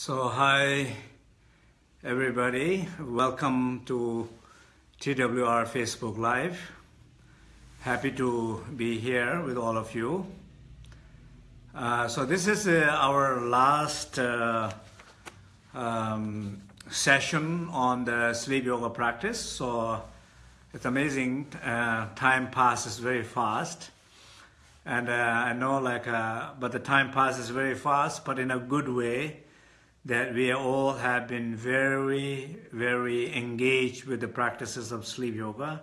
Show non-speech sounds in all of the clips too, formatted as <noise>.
So, hi everybody, welcome to TWR Facebook Live. Happy to be here with all of you. Uh, so, this is uh, our last uh, um, session on the sleep yoga practice. So, it's amazing, uh, time passes very fast. And uh, I know, like, uh, but the time passes very fast, but in a good way that we all have been very, very engaged with the practices of sleep yoga.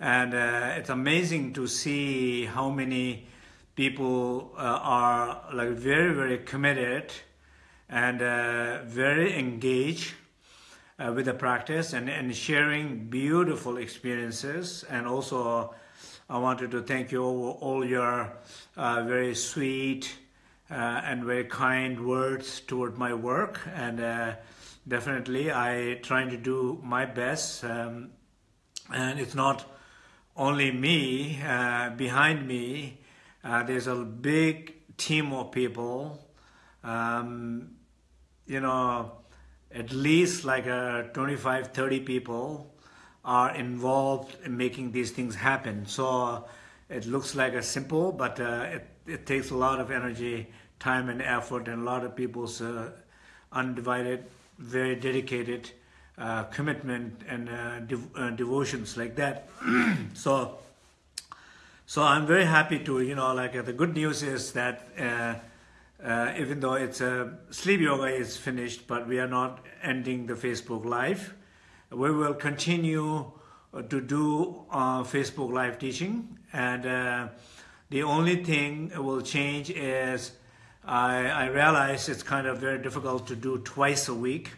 And uh, it's amazing to see how many people uh, are like very, very committed and uh, very engaged uh, with the practice and, and sharing beautiful experiences. And also, I wanted to thank you all, all your uh, very sweet, and very kind words toward my work. And uh, definitely, I trying to do my best. Um, and it's not only me uh, behind me. Uh, there's a big team of people. Um, you know, at least like uh, 25, 30 people are involved in making these things happen. So it looks like a simple, but uh, it, it takes a lot of energy, time and effort and a lot of people's uh, undivided, very dedicated uh, commitment and uh, dev uh, devotions like that. <clears throat> so, so I'm very happy to, you know, like uh, the good news is that even though it's a sleep yoga is finished, but we are not ending the Facebook Live. We will continue to do Facebook Live teaching and the only thing will change is I, I realize it's kind of very difficult to do twice a week.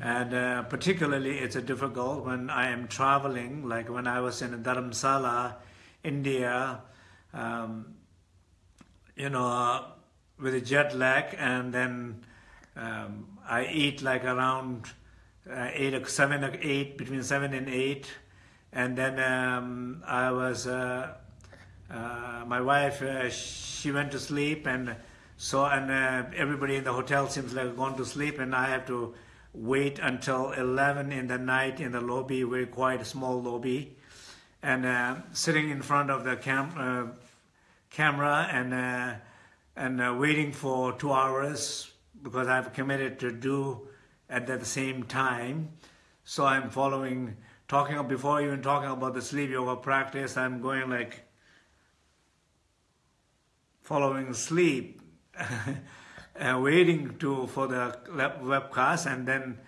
And uh, particularly it's a difficult when I am traveling, like when I was in Dharamsala, India, um, you know, with a jet lag, and then um, I eat like around uh, eight or seven or eight, between seven and eight, and then um, I was, uh, uh my wife, uh, she went to sleep, and so, and uh, everybody in the hotel seems like gone to sleep, and I have to wait until 11 in the night in the lobby, very quiet, small lobby, and uh, sitting in front of the cam uh, camera and uh, and uh, waiting for two hours because I've committed to do at the same time. So I'm following, talking before even talking about the sleep yoga practice. I'm going like following sleep <laughs> Uh, waiting to for the webcast and then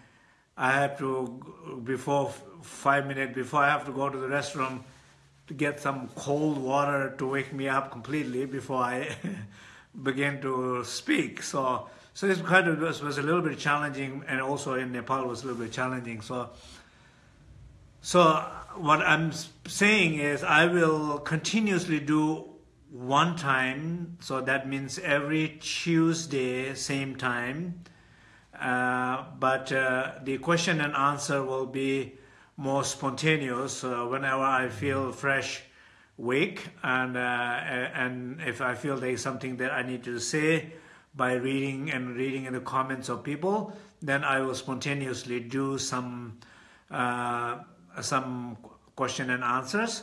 I have to before five minutes before I have to go to the restroom to get some cold water to wake me up completely before I <laughs> begin to speak. So so this of was, was a little bit challenging and also in Nepal was a little bit challenging. So so what I'm saying is I will continuously do one time, so that means every Tuesday, same time. Uh, but uh, the question and answer will be more spontaneous uh, whenever I feel fresh, wake, and uh, and if I feel there is something that I need to say by reading and reading in the comments of people, then I will spontaneously do some uh, some question and answers.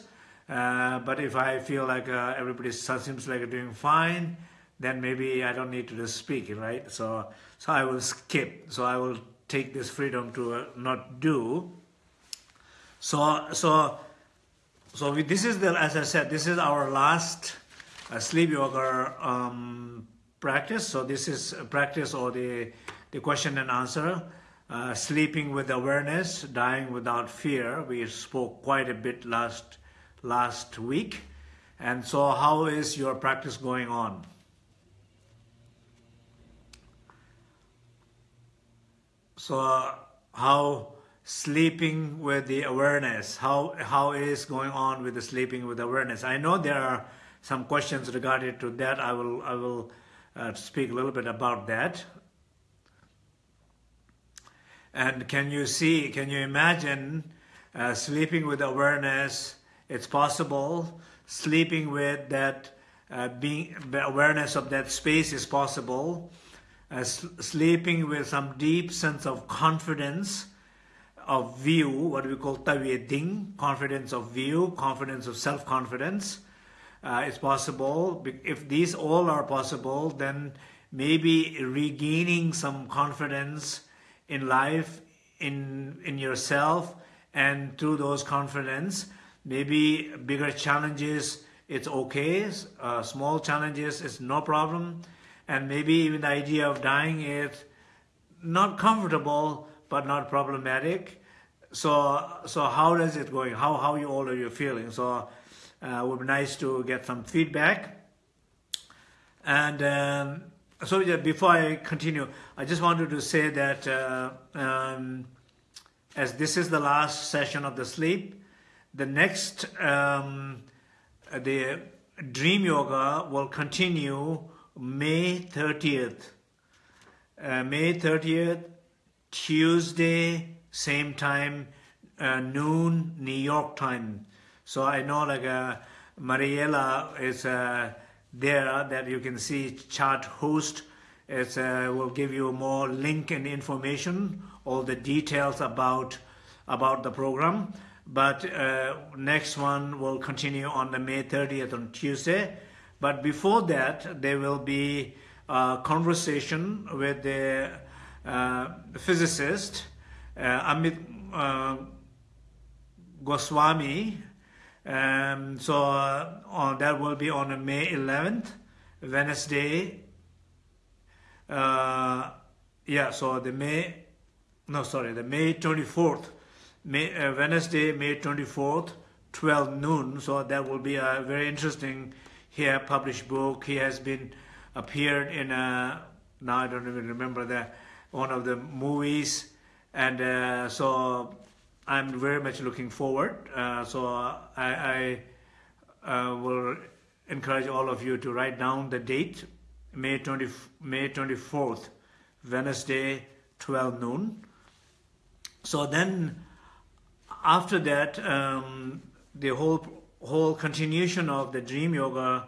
Uh, but if I feel like uh, everybody seems like doing fine, then maybe I don't need to just speak, right? So, so I will skip. So I will take this freedom to uh, not do. So, so, so we, this is the, as I said, this is our last uh, sleep yoga um, practice. So this is practice or the, the question and answer. Uh, sleeping with awareness, dying without fear. We spoke quite a bit last last week. And so how is your practice going on? So how sleeping with the awareness, how, how is going on with the sleeping with awareness? I know there are some questions regarding to that. I will, I will uh, speak a little bit about that. And can you see, can you imagine uh, sleeping with awareness it's possible. Sleeping with that, uh, being awareness of that space is possible. uh, sleeping with some deep sense of confidence of view, what we call ding, confidence of view, confidence of self-confidence. Uh, it's possible. If these all are possible, then maybe regaining some confidence in life, in, in yourself, and through those confidence, maybe bigger challenges, it's okay. Uh, small challenges is no problem. And maybe even the idea of dying is not comfortable, but not problematic. So, so how is it going? How, how you all are you feeling? So, uh, would be nice to get some feedback. And um, so yeah, before I continue, I just wanted to say that uh, um, as this is the last session of the sleep, the next, um, the dream yoga will continue May 30th. Uh, May 30th, Tuesday, same time, uh, noon, New York time. So I know like uh, Mariela is uh, there that you can see chart host. It uh, will give you more link and information, all the details about about the program. But uh, next one will continue on the May 30th on Tuesday. But before that, there will be a conversation with the uh, physicist uh, Amit uh, Goswami. Um, so uh, on, that will be on May 11th, Wednesday. Uh, yeah, so the May, no, sorry, the May 24th, May, uh, Wednesday, May 24th, 12 noon. So that will be a very interesting here published book. He has been appeared in a, now I don't even remember that, one of the movies and uh, so I'm very much looking forward. Uh, so I, I uh, will encourage all of you to write down the date, May 20, May 24th, Wednesday, 12 noon. So then, after that, um, the whole whole continuation of the Dream Yoga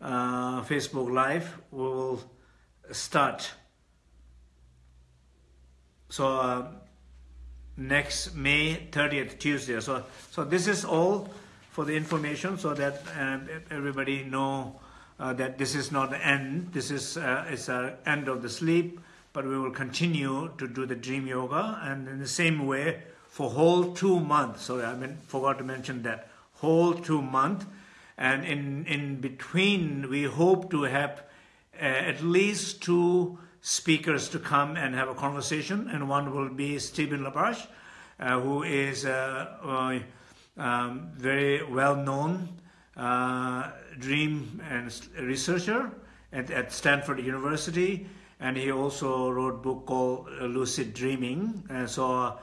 uh, Facebook Live will start so uh, next May 30th, Tuesday. So, so this is all for the information so that uh, everybody know uh, that this is not the end. This is uh, it's the end of the sleep, but we will continue to do the dream yoga and in the same way for whole two months. So I mean, forgot to mention that whole two month, and in in between we hope to have uh, at least two speakers to come and have a conversation, and one will be Stephen LaBerge, uh, who is a, um, very well-known uh, dream and researcher at, at, Stanford University, and he also wrote a book called Lucid Dreaming. And so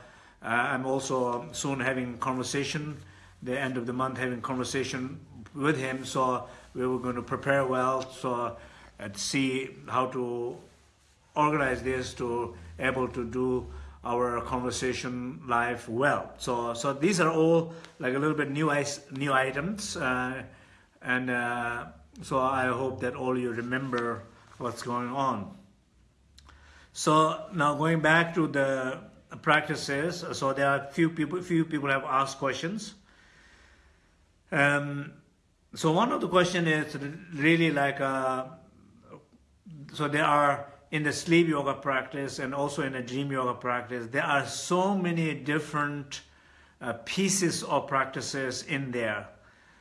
uh, I'm also soon having conversation, the end of the month having conversation with him. So we were going to prepare well, so and see how to organize this to able to do our conversation live well. So, so these are all like a little bit new new items, uh, and uh, so I hope that all you remember what's going on. So now going back to the practices, so there are few people few people have asked questions. Um, so one of the question is really like uh, so there are in the sleep yoga practice and also in the dream yoga practice, there are so many different uh, pieces of practices in there.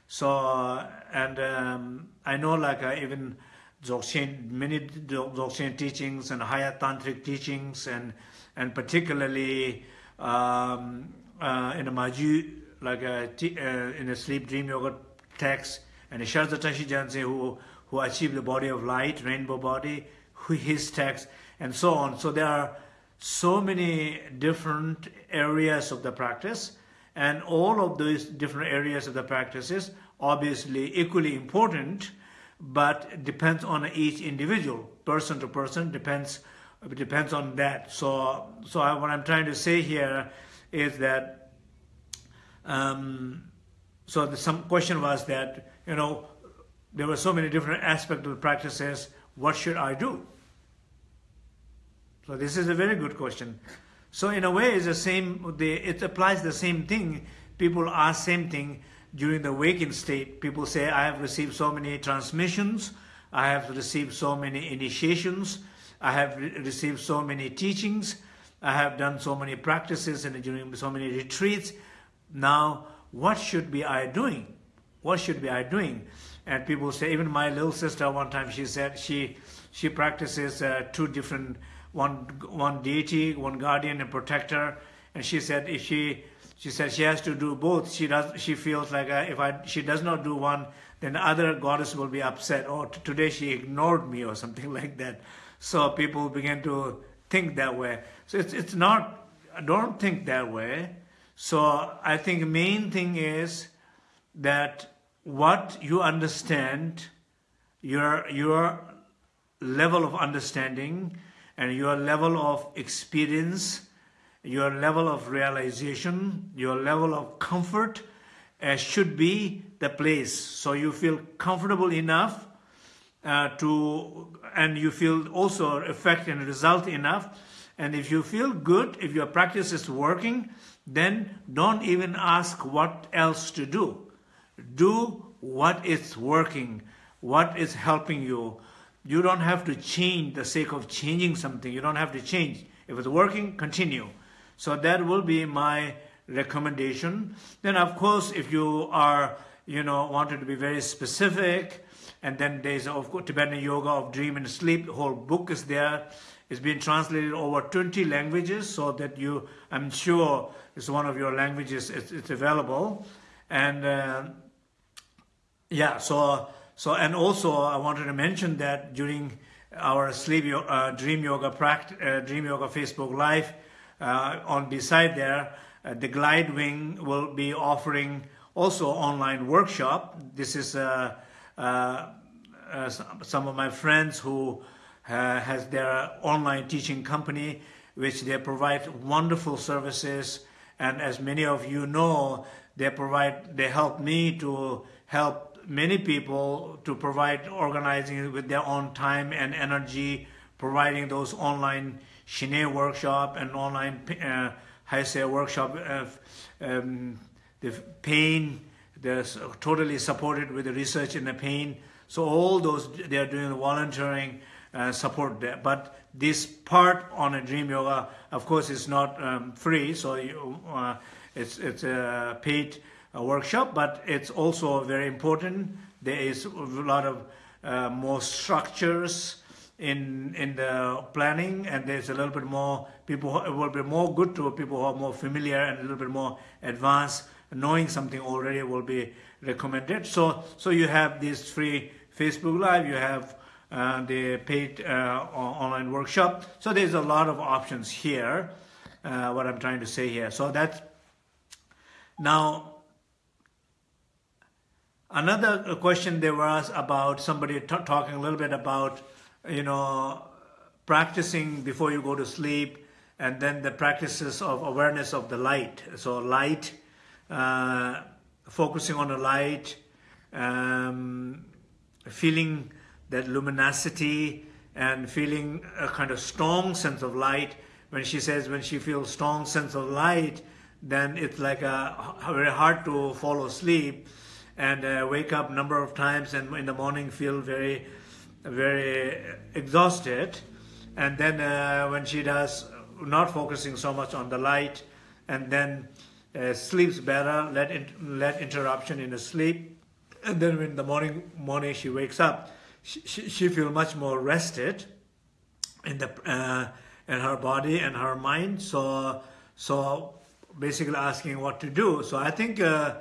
So, and um, I know like uh, even Dzogchen, many Dzogchen teachings and higher tantric teachings and, and particularly um, uh, in a Maju, like uh, in a sleep dream yoga text, and the Shardza Tashi Gyaltsen who, who achieved the body of light, rainbow body, his text, and so on. So there are so many different areas of the practice, and all of those different areas of the practices obviously equally important, but depends on each individual, person to person, depends depends on that. So, so I, what I'm trying to say here is that, um, so the, some question was that, you know, there were so many different aspects of the practices, what should I do? So this is a very good question. So in a way, it's the same. it applies the same thing. People ask same thing during the waking state. People say, "I have received so many transmissions. I have received so many initiations. I have re received so many teachings. I have done so many practices and during so many retreats. Now, what should be I doing? What should be I doing?" And people say, even my little sister one time she said she she practices uh, two different one one deity, one guardian and protector. And she said if she she said she has to do both. She does. She feels like uh, if I she does not do one, then the other goddess will be upset. Or oh, today she ignored me or something <laughs> like that. So people begin to think that way. So it's it's not. Don't think that way. So I think main thing is that what you understand, your your level of understanding and your level of experience, your level of realization, your level of comfort uh, should be the place. So you feel comfortable enough uh, to, and you feel also effect and result enough. And if you feel good, if your practice is working, then don't even ask what else to do. Do what is working, what is helping you, you don't have to change the sake of changing something. You don't have to change. If it's working, continue. So that will be my recommendation. Then of course, if you are, you know, wanted to be very specific, and then there's of course Tibetan Yoga of Dream and Sleep, the whole book is there. It's been translated over 20 languages so that you, I'm sure it's one of your languages, it's, it's available. And uh, yeah, so so, and also I wanted to mention that during our sleep uh, dream yoga practice, uh, dream yoga Facebook live, uh, on beside there, uh, the GlideWing will be offering also online workshop. This is uh, uh, some of my friends who has their online teaching company, which they provide wonderful services. And as many of you know, they provide, they help me to help many people to provide organizing with their own time and energy, providing those online Shine workshop and online uh, Heise workshop. Uh, um, the pain, they're totally supported with the research in the pain. So all those, they are doing the volunteering uh, support there. But this part on a Dream Yoga, of course, is not um, free. So you, uh, it's, it's a paid workshop, but it's also very important. There is a lot of uh, more structures in in the planning, and there's a little bit more people. It will be more good to people who are more familiar and a little bit more advanced. Knowing something already will be recommended. So so you have this free Facebook Live. You have uh, the paid uh, online workshop. So there's a lot of options here. Uh, what I'm trying to say here. So that's now Another question there was about somebody talking a little bit about, you know, practicing before you go to sleep and then the practices of awareness of the light. So light, uh, focusing on the light, um, feeling that luminosity and feeling a kind of strong sense of light. When she says when she feels strong sense of light, then it's like a, very hard to fall asleep and uh, wake up number of times and in the morning feel very, very exhausted. And then uh, when she does, not focusing so much on the light, and then uh, sleeps better, let, in, let interruption in the sleep. And then in the morning, morning she wakes up, she, she, she feels much more rested in the uh, in her body and her mind. So so basically asking what to do. So I think uh,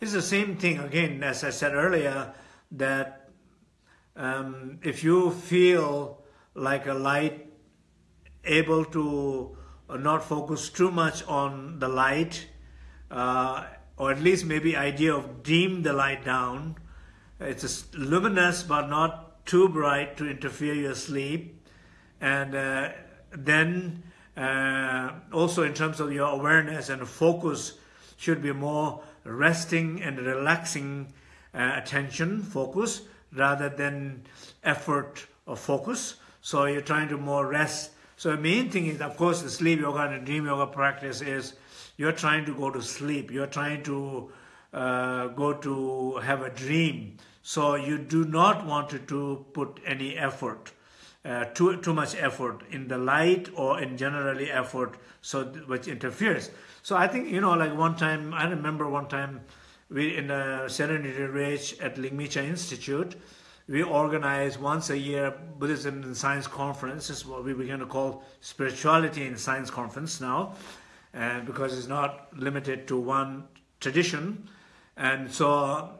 it's the same thing again, as I said earlier, that um, if you feel like a light able to not focus too much on the light, uh, or at least maybe idea of dim the light down. It's luminous but not too bright to interfere your sleep. And uh, then uh, also in terms of your awareness and focus should be more resting and relaxing uh, attention, focus, rather than effort or focus. So you're trying to more rest So the main thing is, of course, the sleep yoga and dream yoga practice is you're trying to go to sleep. You're trying to uh, go to have a dream. So you do not want to, put any effort, uh, too, too much effort in the light or in generally effort, so which interferes. So I think, you know, like one time, I remember one time we in the Serenity Range at Ligmincha Institute, we organize once a year Buddhism and Science Conference. This is what we begin to call Spirituality and Science Conference now, and because it's not limited to one tradition. And so,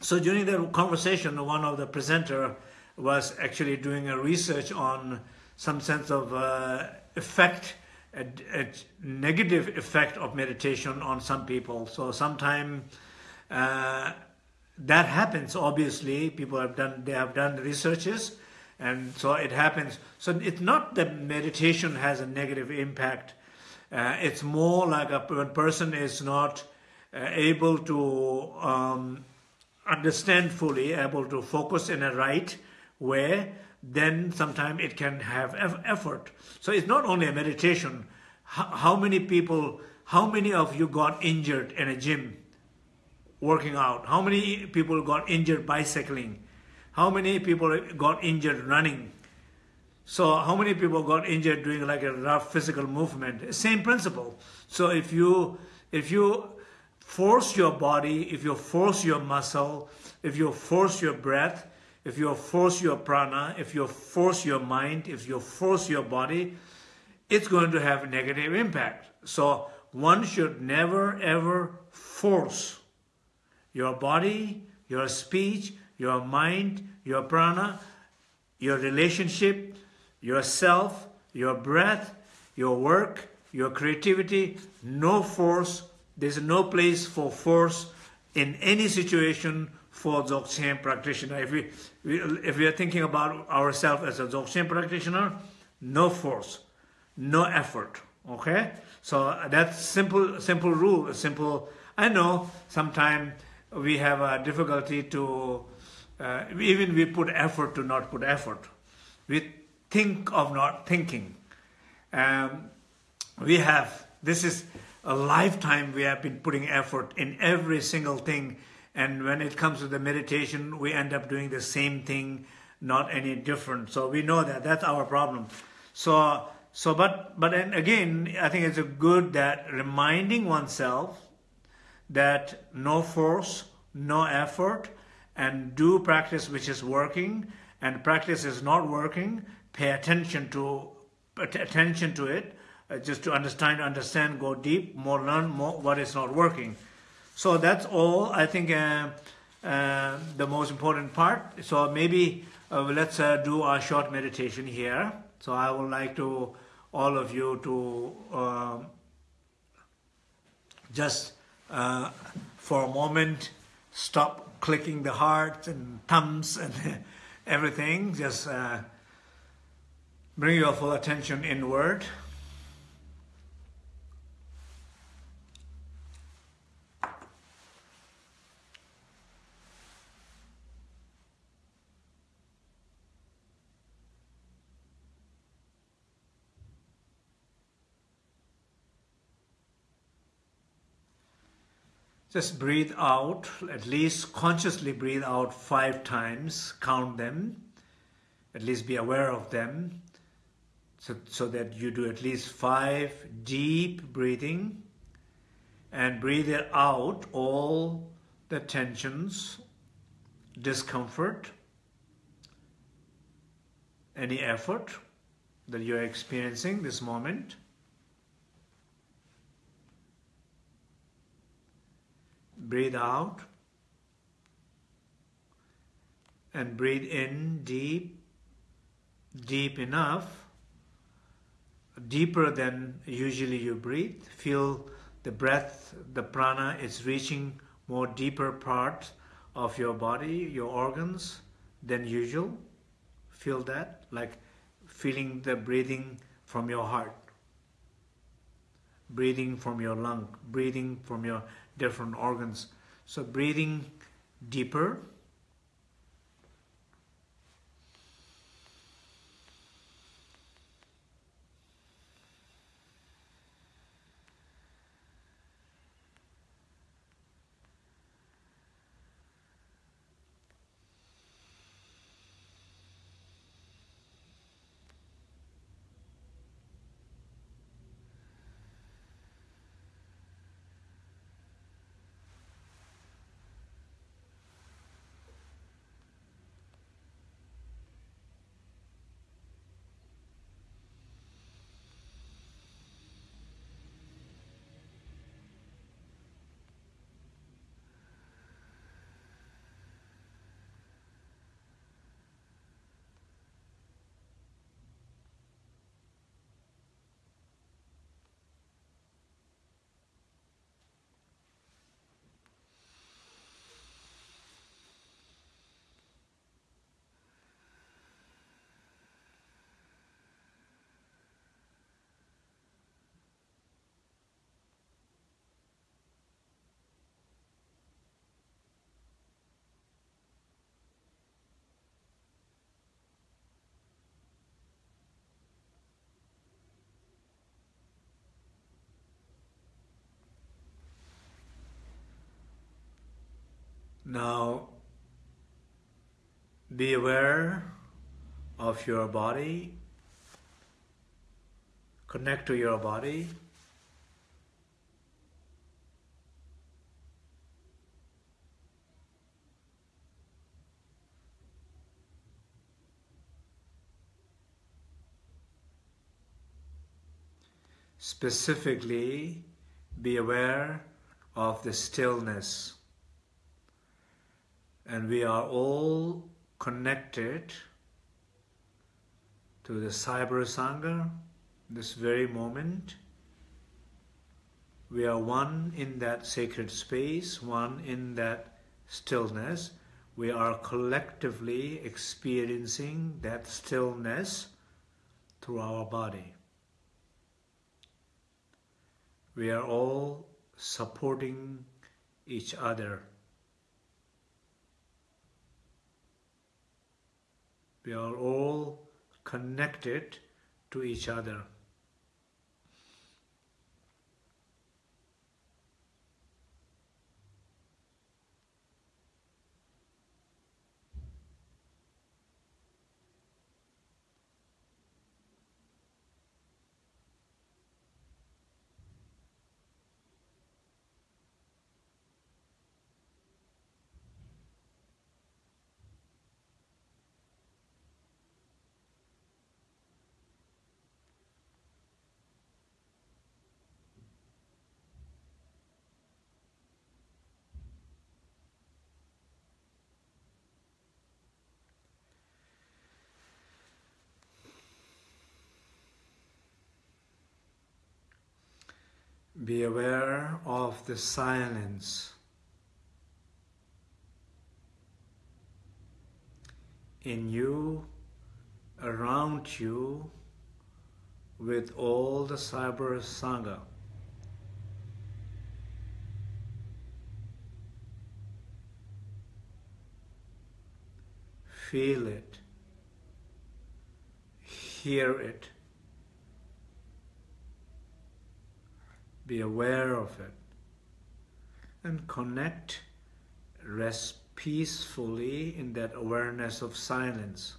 so during the conversation, one of the presenter was actually doing a research on some sense of uh, effect, a, a, negative effect of meditation on some people. So sometime uh, that happens obviously people have done they have done researches and so it happens so it's not that meditation has a negative impact uh, it's more like a person is not uh, able to um, understand fully able to focus in a right way then sometimes it can have effort so it's not only a meditation how, how many people how many of you got injured in a gym working out? How many people got injured bicycling? How many people got injured running? So how many people got injured doing like a rough physical movement? Same principle. So if you if you force your body, if you force your muscle, if you force your breath, if you force your prana, if you force your mind, if you force your body, it's going to have a negative impact. So one should never ever force your body, your speech, your mind, your prana, your relationship, yourself, your breath, your work, your creativity, no force. There's no place for force in any situation for Dzogchen practitioner. If we, if we are thinking about ourselves as a Dzogchen practitioner, no force, no effort. Okay, so that's simple, simple rule. Simple. I know sometimes we have a difficulty to, uh, even we put effort to not put effort. We think of not thinking. Um, we have, this is a lifetime we have been putting effort in every single thing. And when it comes to the meditation, we end up doing the same thing, not any different. So we know that that's our problem. So, so but, but again, I think it's a good that reminding oneself that no force, no effort, and do practice which is working, and practice is not working, pay attention to attention to it, uh, just to understand, understand, go deep, more learn more what is not working. So that's all. I think uh, uh, the most important part. So maybe uh, let's uh, do a short meditation here. So I would like to all of you to um, just uh, for a moment, stop clicking the hearts and thumbs and <laughs> everything. Just bring your full attention inward. Just breathe out, at least consciously breathe out five times, count them, at least be aware of them, so, so that you do at least five deep breathing and breathe it out all the tensions, discomfort, any effort that you're experiencing this moment. breathe out and breathe in deep, deep enough, deeper than usually you breathe. Feel the breath, the prana is reaching more deeper parts of your body, your organs than usual. Feel that, like feeling the breathing from your heart, breathing from your lung, breathing from your different organs. So breathing deeper. Now, be aware of your body. Connect to your body. Specifically, be aware of the stillness. And we are all connected to the Cyber Sangha this very moment. We are one in that sacred space, one in that stillness. We are collectively experiencing that stillness through our body. We are all supporting each other. We are all connected to each other. Be aware of the silence in you, around you, with all the Cyber Sangha. Feel it, hear it. Be aware of it, and connect, rest peacefully in that awareness of silence.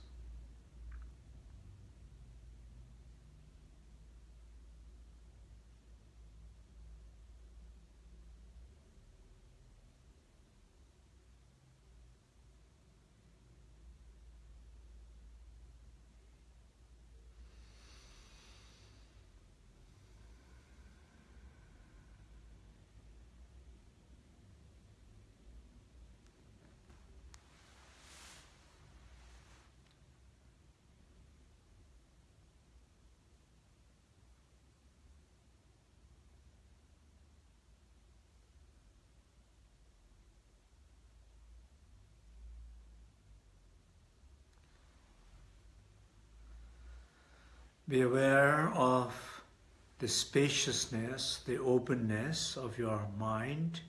Be aware of the spaciousness, the openness of your mind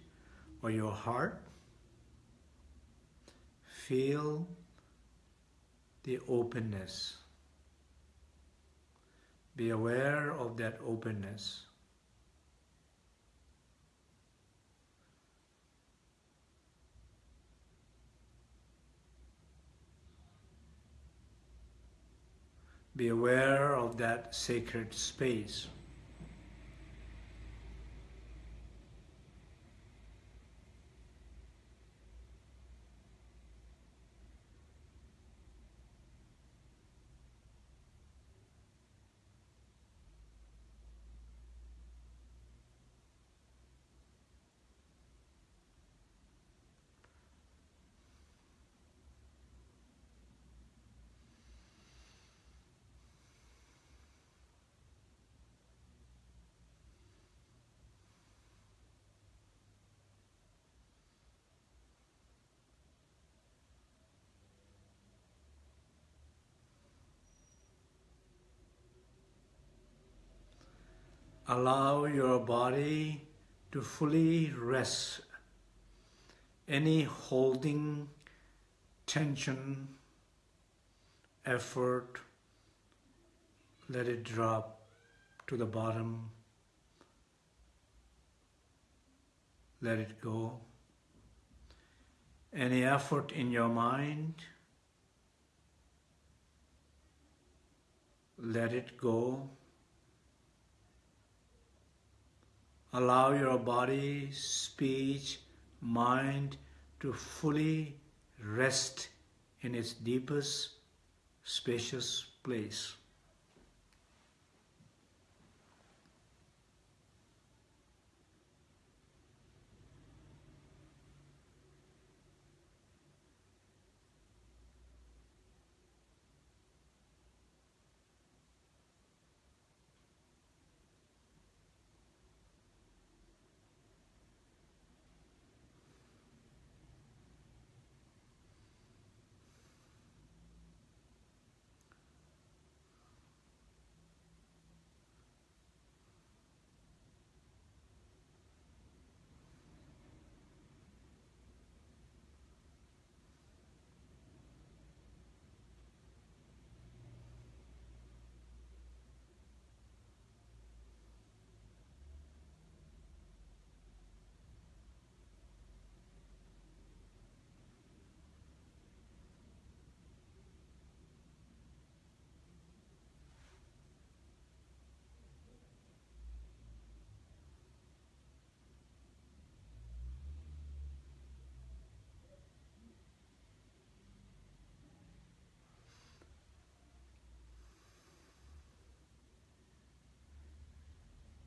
or your heart. Feel the openness. Be aware of that openness. Be aware of that sacred space. Allow your body to fully rest. Any holding, tension, effort, let it drop to the bottom. Let it go. any effort in your mind, let it go. Allow your body, speech, mind to fully rest in its deepest, spacious place.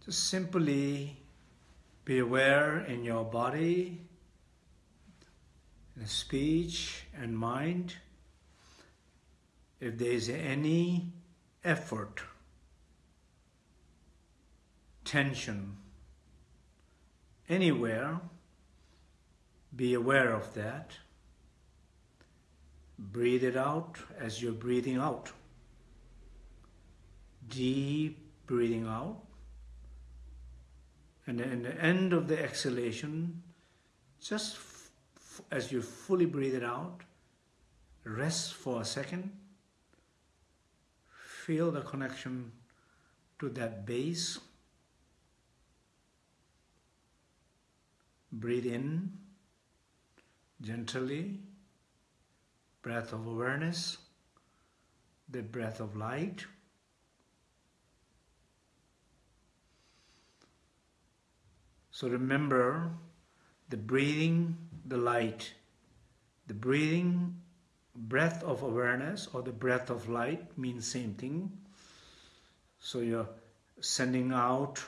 Just simply be aware in your body, in speech and mind. If there is any effort, tension, anywhere, be aware of that. Breathe it out as you're breathing out. Deep breathing out. And in the end of the exhalation, just as you fully breathe it out, rest for a second. Feel the connection to that base. Breathe in gently, breath of awareness, the breath of light. So remember the breathing, the light, the breathing, breath of awareness or the breath of light means same thing. So you're sending out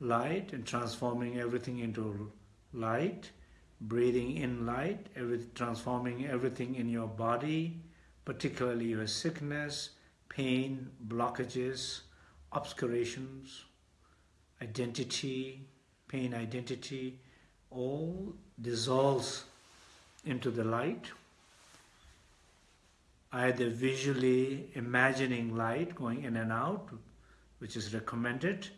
light and transforming everything into light, breathing in light, every, transforming everything in your body, particularly your sickness, pain, blockages, obscurations, identity, pain identity, all dissolves into the light, either visually imagining light going in and out, which is recommended,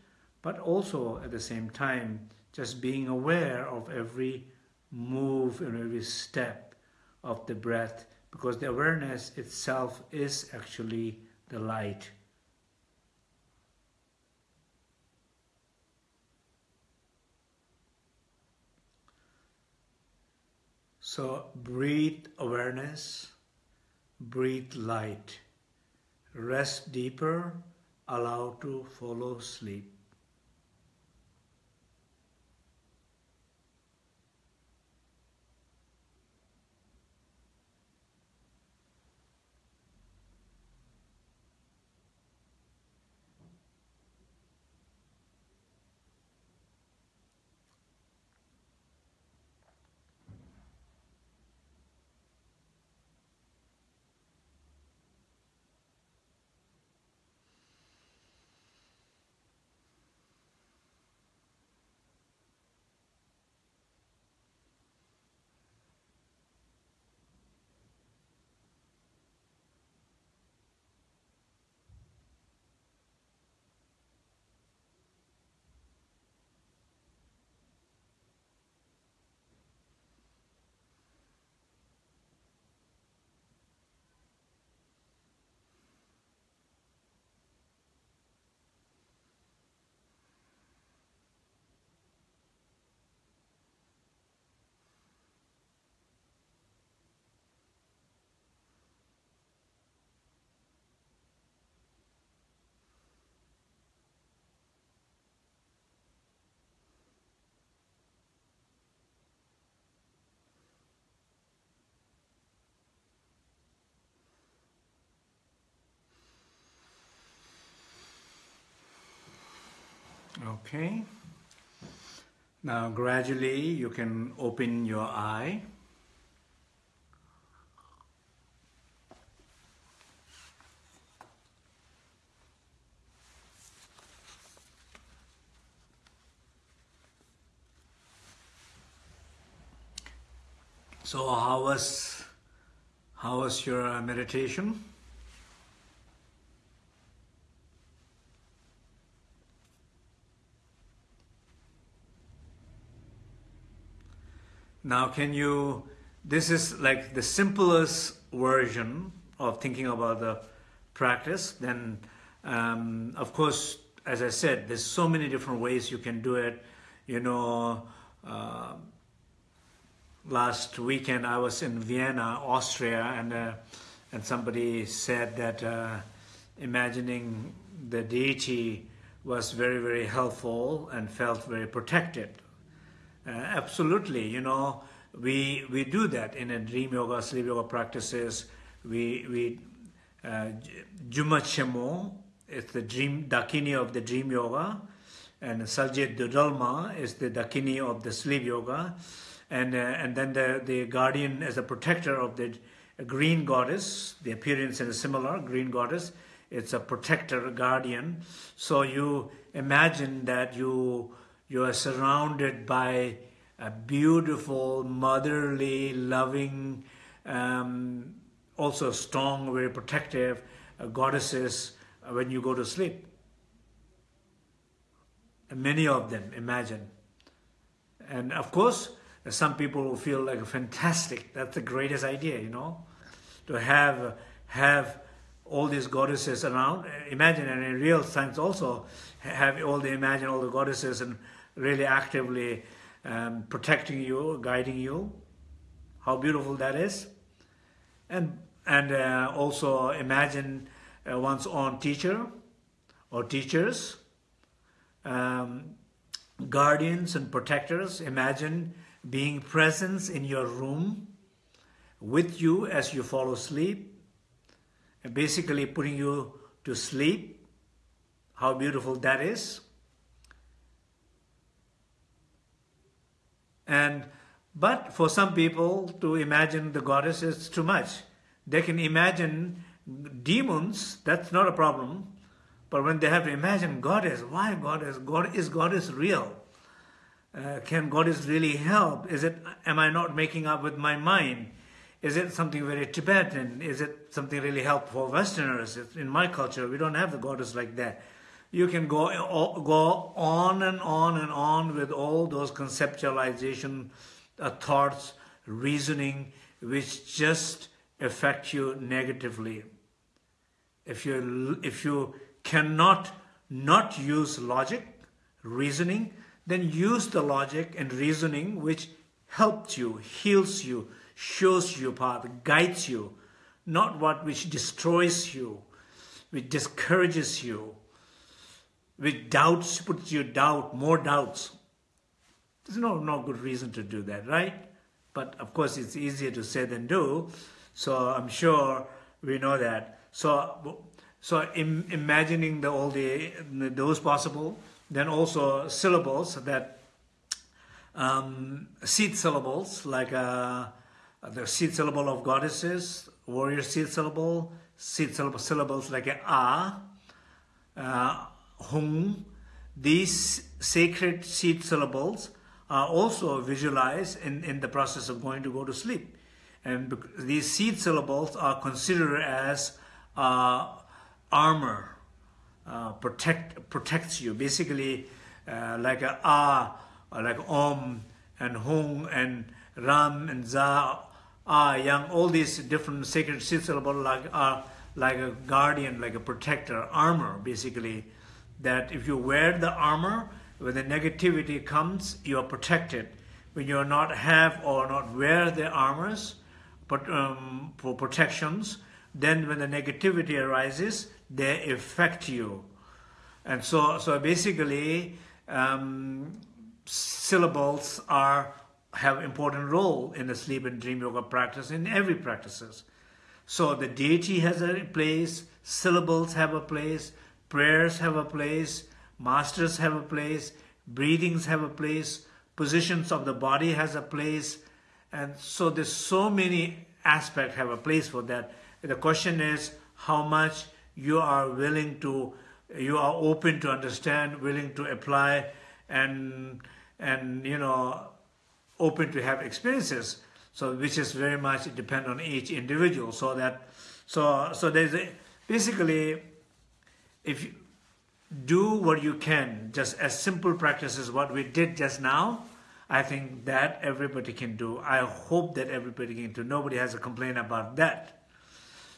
but also at the same time just being aware of every move and every step of the breath because the awareness itself is actually the light. So breathe awareness, breathe light, rest deeper, allow to follow sleep. Okay. Now gradually you can open your eye. So how was how was your meditation? Now, can you, this is like the simplest version of thinking about the practice. Then, um, of course, as I said, there's so many different ways you can do it. You know, uh, last weekend I was in Vienna, Austria, and uh, and somebody said that uh, imagining the deity was very, very helpful and felt very protected uh, absolutely, you know, we we do that in a dream yoga, sleep yoga practices. We we uh, is the dream Dakini of the dream yoga, and Salgye Du Dalma is the Dakini of the sleep yoga, and uh, and then the the guardian as a protector of the green goddess. The appearance is similar green goddess. It's a protector, guardian. So you imagine that you you are surrounded by a beautiful, motherly, loving, um, also strong, very protective uh, goddesses uh, when you go to sleep. And many of them, imagine. And of course, some people will feel like fantastic. That's the greatest idea, you know, to have have all these goddesses around. Imagine, and in real science also, have all the imagine all the goddesses and really actively um, protecting you, guiding you. How beautiful that is. And, and uh, also imagine uh, one's own teacher or teachers, um, guardians and protectors. Imagine being presence in your room with you as you fall asleep, basically putting you to sleep. How beautiful that is. And but for some people to imagine the goddess is too much. They can imagine demons, that's not a problem. But when they have to imagine goddess, why goddess? God is goddess real? Uh, can goddess really help? Is it? Am I not making up with my mind? Is it something very Tibetan? Is it something really helpful for Westerners? In my culture, we don't have the goddess like that you can go, go on and on and on with all those conceptualization uh, thoughts, reasoning, which just affect you negatively. If you, if you cannot not use logic, reasoning, then use the logic and reasoning which helps you, heals you, shows you path, guides you, not what which destroys you, which discourages you, with doubts puts you doubt, more doubts. There's no, no good reason to do that, right? But of course, it's easier to say than do. So I'm sure we know that. So, so Im imagining the, all the those possible, then also syllables that um, seed syllables like uh, the seed syllable of goddesses, warrior seed syllable, seed syllable, syllables like a ah, uh, Hung, these sacred seed syllables are also visualized in, in the process of going to go to sleep. And these seed syllables are considered as uh, armor, uh, protect protects you. Basically, uh, like a ah, like om and hung and ram and za, ah, yang, all these different sacred seed syllables like are like a guardian, like a protector, armor, basically that if you wear the armor, when the negativity comes, you are protected. When you are not have or not wear the armors but, um, for protections, then when the negativity arises, they affect you. And so, so basically, um, syllables are have important role in the sleep and dream yoga practice in every practices. So the deity has a place, syllables have a place, prayers have a place, masters have a place, breathings have a place, positions of the body has a place, and so there's so many aspects have a place for that. The question is how much you are willing to, you are open to understand, willing to apply, and and you know, open to have experiences. So which is very much depend on each individual. So that, so so there's a, basically, if you do what you can, just as simple practices what we did just now, I think that everybody can do. I hope that everybody can do. Nobody has a complaint about that.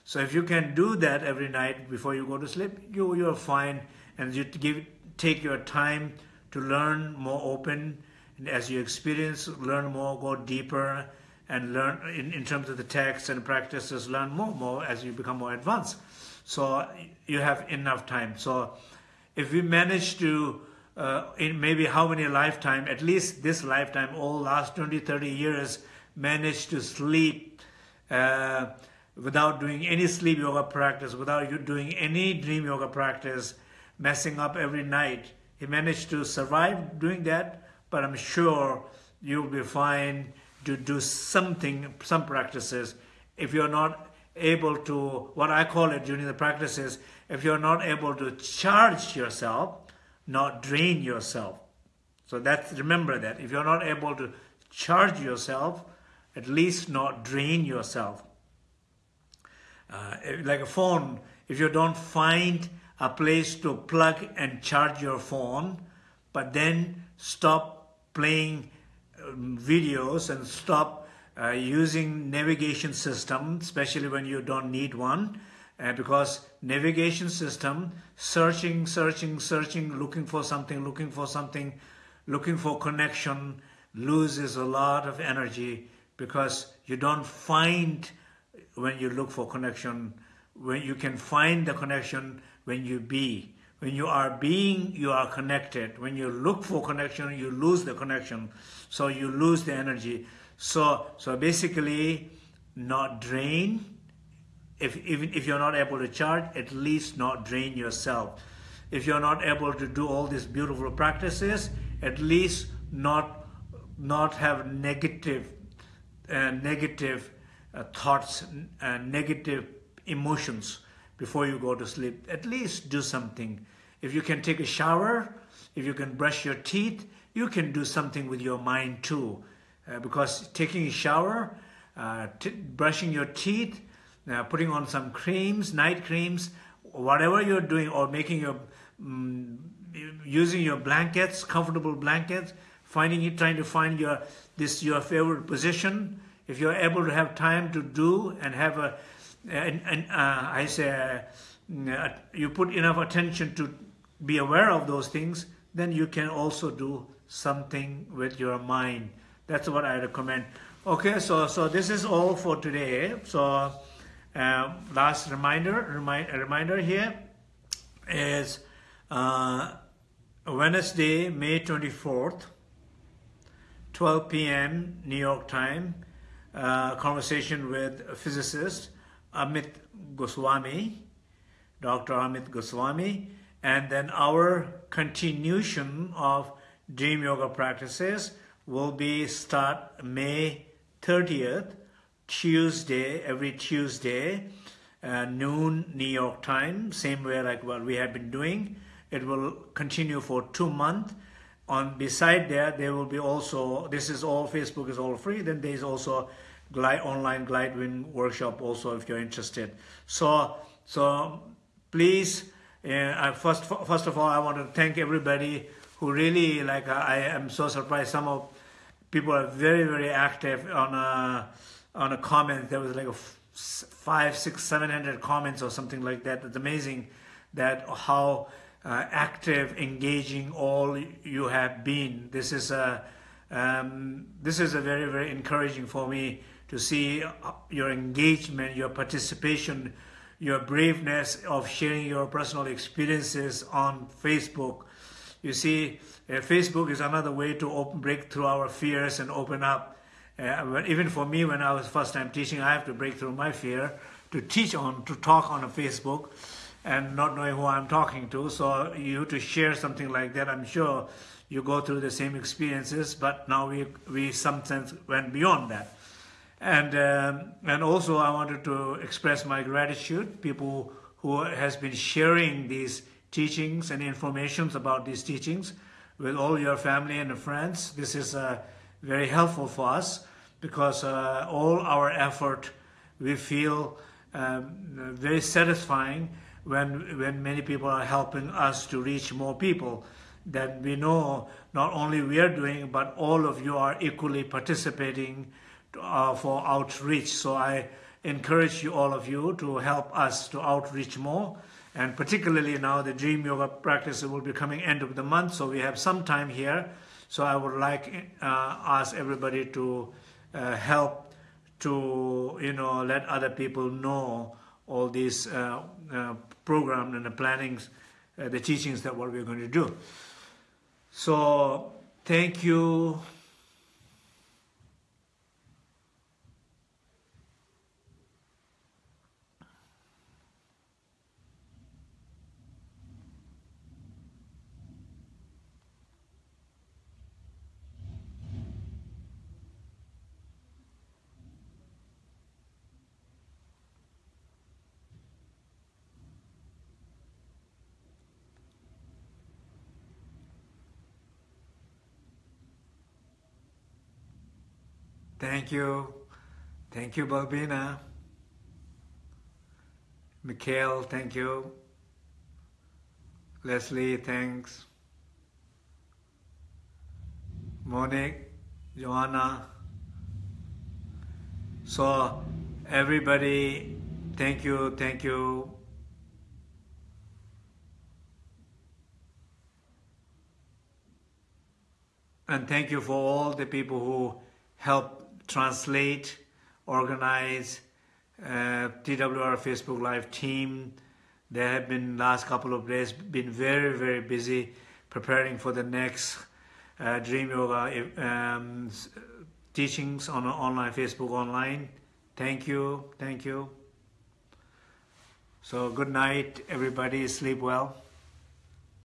So if you can do that every night before you go to sleep, you you're fine, and you give take your time to learn more open. And as you experience, learn more, go deeper, and learn in, in terms of the text and practices, learn more, more as you become more advanced. So you have enough time. So if we manage to, uh, in maybe how many lifetime, at least this lifetime, all last 20, 30 years, manage to sleep uh, without doing any sleep yoga practice, without you doing any dream yoga practice, messing up every night. He managed to survive doing that, but I'm sure you'll be fine to do something, some practices. If you're not able to, what I call it during the practices, if you're not able to charge yourself, not drain yourself. So that's, remember that. If you're not able to charge yourself, at least not drain yourself. Uh, like a phone, if you don't find a place to plug and charge your phone, but then stop playing videos and stop uh, using navigation system, especially when you don't need one, uh, because navigation system, searching, searching, searching, looking for something, looking for something, looking for connection, loses a lot of energy because you don't find when you look for connection, when you can find the connection when you be. When you are being, you are connected. When you look for connection, you lose the connection. So you lose the energy. So, so basically, not drain. If, even if you're not able to charge, at least not drain yourself. If you're not able to do all these beautiful practices, at least not, not have negative, uh, negative uh, thoughts, uh, negative emotions before you go to sleep. At least do something. If you can take a shower, if you can brush your teeth, you can do something with your mind too. Uh, because taking a shower, uh, brushing your teeth, uh, putting on some creams, night creams, whatever you're doing, or making your, um, using your blankets, comfortable blankets, finding it, trying to find your, this, your favorite position. If you're able to have time to do and have a, and, and uh, I say, uh, you put enough attention to be aware of those things, then you can also do something with your mind. That's what I recommend. Okay, so so this is all for today. So uh, last reminder, remind, reminder here is uh, Wednesday, May 24th, 12 p.m. New York time, uh, conversation with physicist Amit Goswami, Dr. Amit Goswami, and then our continuation of Dream Yoga practices will be start May 30th, Tuesday, every Tuesday, uh, noon New York time, same way like what we have been doing. It will continue for two months. On beside that, there will be also, this is all, Facebook is all free, then there is also glide online workshop also if you're interested so so please uh, first first of all I want to thank everybody who really like I am so surprised some of people are very very active on a on a comment. There was like a five six seven hundred comments or something like that. It's amazing that how uh, active engaging all you have been. This is a um, this is a very very encouraging for me to see uh, your engagement, your participation, your braveness of sharing your personal experiences on Facebook. You see, uh, Facebook is another way to open, break through our fears and open up. Uh, even for me, when I was first time teaching, I have to break through my fear to teach on, to talk on a Facebook. and not knowing who I'm talking to. So you to share something like that, I'm sure you go through the same experiences, but now we, we some sense went beyond that. And, um, and also I wanted to express my gratitude, people who has been sharing these teachings and informations about these teachings with all your family and friends. This is uh, very helpful for us because uh, all our effort we feel um, very satisfying when when many people are helping us to reach more people that we know not only we are doing but all of you are equally participating uh, for outreach so i encourage you all of you to help us to outreach more and particularly now the dream yoga practice will be coming end of the month so we have some time here so i would like uh, ask everybody to uh, help to you know let other people know all these uh, uh, programs and the plannings, uh, the teachings that what we're going to do. So thank you Thank you. Thank you, Balbina. Mikhail, thank you. Leslie, thanks. Monique, Joanna. So, everybody, thank you, thank you. And thank you for all the people who help translate, organize, uh, TWR Facebook Live team. They have been last couple of days been very very busy preparing for the next uh, Dream Yoga um, teachings on online Facebook online. Thank you, thank you. So good night, everybody. Sleep well.